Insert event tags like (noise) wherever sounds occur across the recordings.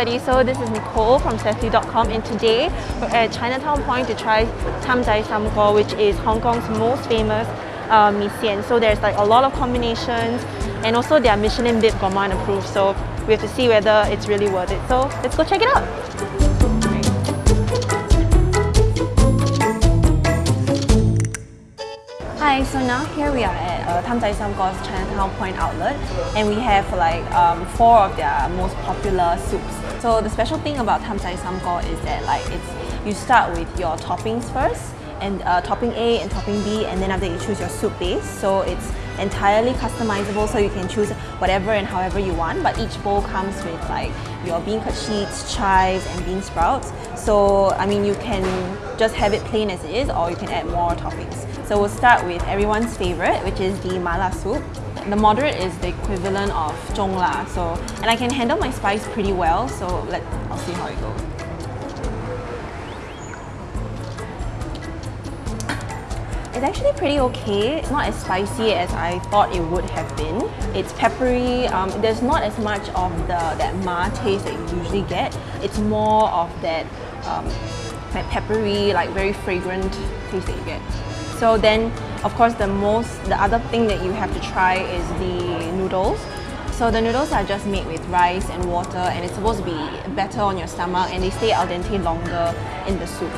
so this is Nicole from Sethlui.com and today we're at Chinatown Point to try Tam Zai Sam Go which is Hong Kong's most famous uh, mee. So there's like a lot of combinations and also they are Michelin Bib Gourmand approved so we have to see whether it's really worth it. So let's go check it out. Hi, so now here we are at uh, Tam Go's Chinatown Point outlet and we have like um, four of their most popular soups. So the special thing about Tam Go is that like it's you start with your toppings first and uh, topping A and topping B and then after you choose your soup base. So it's entirely customizable so you can choose whatever and however you want but each bowl comes with like your bean curd sheets, chives and bean sprouts. So I mean you can just have it plain as it is or you can add more toppings. So we'll start with everyone's favorite which is the mala soup. The moderate is the equivalent of zhong la. So and I can handle my spice pretty well so let I'll see how it goes. It's actually pretty okay. It's not as spicy as I thought it would have been. It's peppery. Um, there's not as much of the that ma taste that you usually get. It's more of that um, like peppery, like very fragrant taste that you get. So then, of course, the most, the other thing that you have to try is the noodles. So the noodles are just made with rice and water and it's supposed to be better on your stomach and they stay al dente longer in the soup.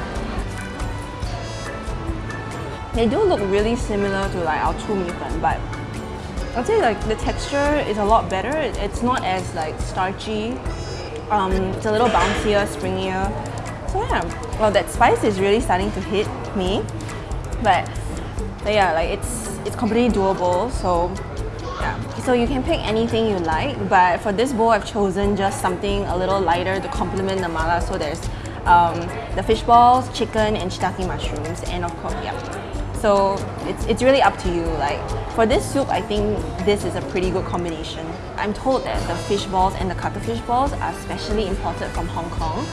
They do look really similar to like our chu mi but I'd say like the texture is a lot better. It's not as like starchy. Um, it's a little bouncier, springier. So yeah, well that spice is really starting to hit me. But, but yeah, like it's it's completely doable. So yeah, so you can pick anything you like. But for this bowl, I've chosen just something a little lighter to complement the mala. So there's um, the fish balls, chicken, and shiitake mushrooms, and of course, yeah. So it's, it's really up to you. Like for this soup, I think this is a pretty good combination. I'm told that the fish balls and the cuttlefish balls are specially imported from Hong Kong.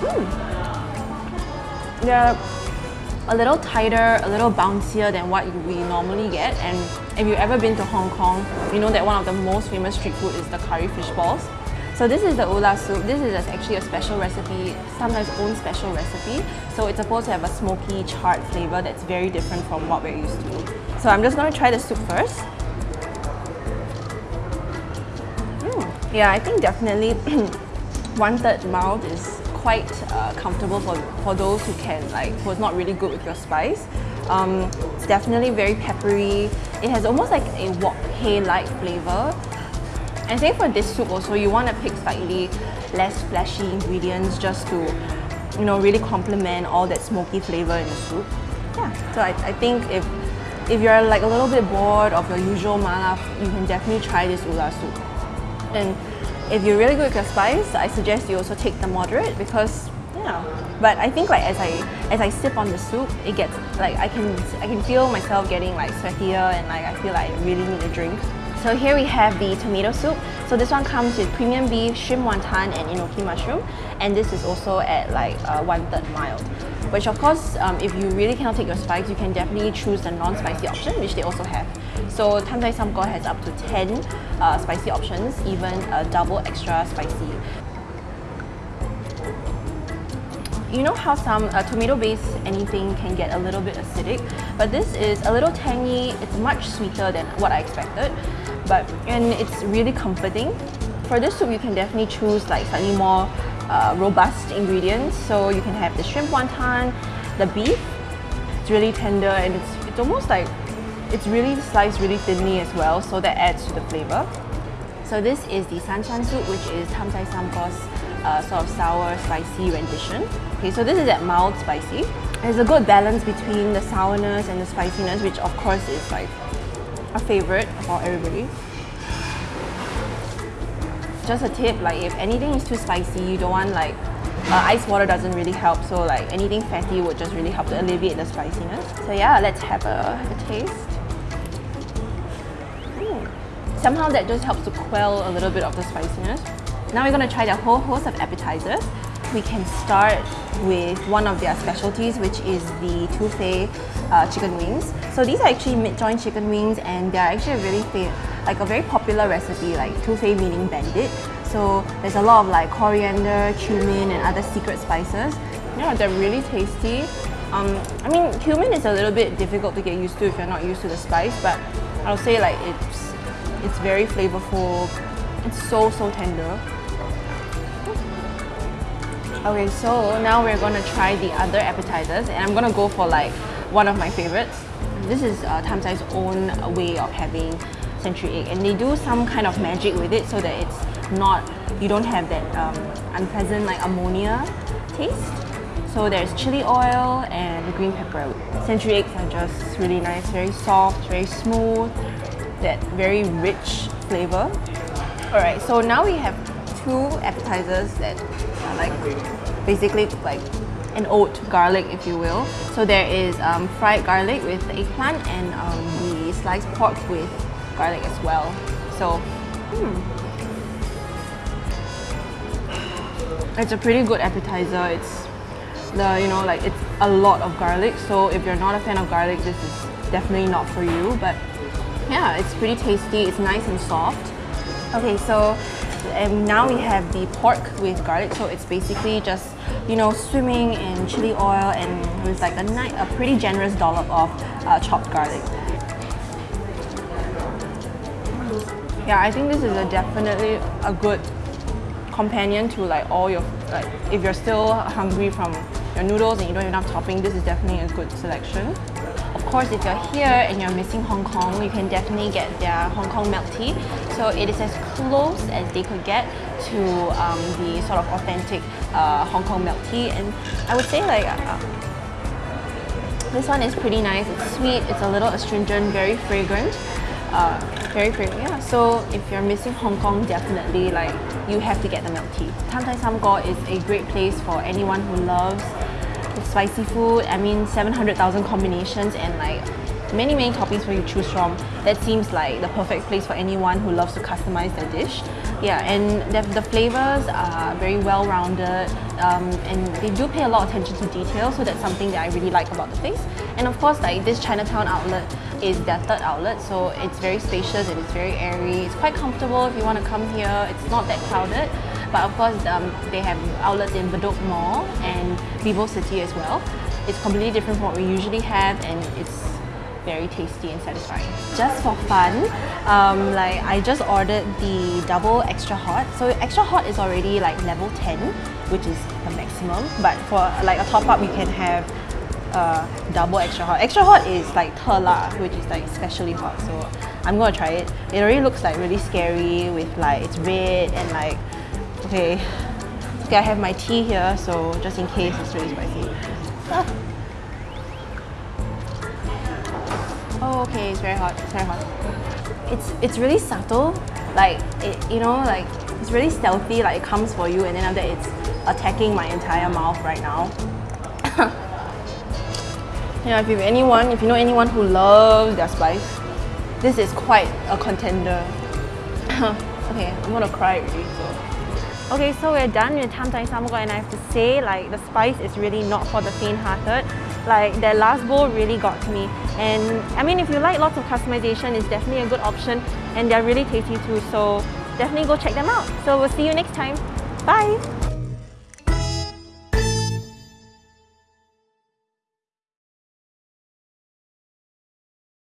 Mm. They're a little tighter, a little bouncier than what we normally get. And if you've ever been to Hong Kong, you know that one of the most famous street food is the curry fish balls. So this is the ula soup. This is actually a special recipe, sometimes own special recipe. So it's supposed to have a smoky, charred flavor that's very different from what we're used to. So I'm just going to try the soup first. Mm. Yeah, I think definitely (clears throat) one-third mouth is quite uh, comfortable for, for those who can, like, who's not really good with your spice. Um, it's definitely very peppery. It has almost like a wok hei-like flavor. And same for this soup also, you want to pick slightly less fleshy ingredients just to, you know, really complement all that smoky flavor in the soup. Yeah, so I, I think if if you're like a little bit bored of your usual mala, you can definitely try this ula soup. And if you're really good with your spice, I suggest you also take the moderate because yeah. But I think like as I as I sip on the soup, it gets like I can I can feel myself getting like sweatier and like I feel like I really need a drink. So here we have the tomato soup. So this one comes with premium beef, shrimp wonton and enoki mushroom. And this is also at like uh, one-third mild. Which of course, um, if you really cannot take your spice, you can definitely choose the non-spicy option, which they also have. So TamJai SamGor has up to 10 uh, spicy options, even a double extra spicy. You know how some uh, tomato-based anything can get a little bit acidic, but this is a little tangy, it's much sweeter than what I expected, but and it's really comforting. For this soup, you can definitely choose like slightly more uh, robust ingredients. So you can have the shrimp wonton, the beef, it's really tender and it's, it's almost like, it's really sliced really thinly as well, so that adds to the flavor. So this is the san san soup, which is TamJai SamGor's uh, sort of sour, spicy rendition. Okay, so this is at mild spicy. There's a good balance between the sourness and the spiciness, which of course is like a favorite for everybody. Just a tip, like if anything is too spicy, you don't want like uh, ice water doesn't really help, so like anything fatty would just really help to alleviate the spiciness. So yeah, let's have a, have a taste. Mm. Somehow that just helps to quell a little bit of the spiciness. Now we're going to try the whole host of appetizers. We can start with one of their specialties, which is the Tu uh, chicken wings. So these are actually mid-joint chicken wings and they're actually really like a very popular recipe, like tufe meaning bandit. So there's a lot of like coriander, cumin, and other secret spices. Yeah, they're really tasty. Um, I mean, cumin is a little bit difficult to get used to if you're not used to the spice, but I'll say like it's it's very flavorful. It's so so tender. Okay, so now we're gonna try the other appetizers, and I'm gonna go for like one of my favorites. This is uh, TamJai's own way of having century egg, and they do some kind of magic with it so that it's not you don't have that um, unpleasant like ammonia taste. So there's chili oil and green pepper. Century eggs are just really nice, very soft, very smooth, that very rich flavor. Alright, so now we have two appetizers that are like basically like an oat garlic if you will. So there is um, fried garlic with the eggplant and um, the sliced pork with garlic as well. So, hmm. It's a pretty good appetizer. It's the, you know, like it's a lot of garlic. So if you're not a fan of garlic, this is definitely not for you. But yeah, it's pretty tasty. It's nice and soft. Okay, so and now we have the pork with garlic. So it's basically just, you know, swimming in chili oil and with like a, nice, a pretty generous dollop of uh, chopped garlic. Yeah, I think this is a definitely a good companion to like all your, like if you're still hungry from your noodles and you don't have enough topping, this is definitely a good selection. Of course, if you're here and you're missing Hong Kong, you can definitely get their Hong Kong milk tea. So it is as close as they could get to um, the sort of authentic uh, Hong Kong milk tea. And I would say like, uh, this one is pretty nice. It's sweet, it's a little astringent, very fragrant. Uh, very fragrant, yeah. So if you're missing Hong Kong, definitely like you have to get the milk tea. TamJai SamGor is a great place for anyone who loves spicy food. I mean, 700,000 combinations and like many many toppings for you to choose from. That seems like the perfect place for anyone who loves to customize their dish. Yeah, and the, the flavors are very well rounded um, and they do pay a lot of attention to detail so that's something that I really like about the place. And of course like this Chinatown outlet is their third outlet so it's very spacious and it's very airy. It's quite comfortable if you want to come here. It's not that crowded. But of course, um, they have outlets in Bedok Mall and VivoCity as well. It's completely different from what we usually have and it's very tasty and satisfying. Just for fun, um, like I just ordered the double extra hot. So extra hot is already like level 10, which is the maximum. But for like a top up, you can have uh, double extra hot. Extra hot is like tela, which is like especially hot. So I'm gonna try it. It already looks like really scary with like it's red and like okay. Okay, I have my tea here, so just in case it's really spicy. Ah. Oh, okay, it's very hot. It's very hot. It's it's really subtle. Like it, you know, like it's really stealthy. Like it comes for you, and then after it's attacking my entire mouth right now. (laughs) yeah, if you anyone, if you know anyone who loves their spice, this is quite a contender. (laughs) okay, I'm gonna cry already. So. Okay, so we're done with Tam Tai Sam and I have to say like the spice is really not for the faint-hearted like that last bowl really got to me and I mean if you like lots of customization it's definitely a good option and they're really tasty too so definitely go check them out so we'll see you next time bye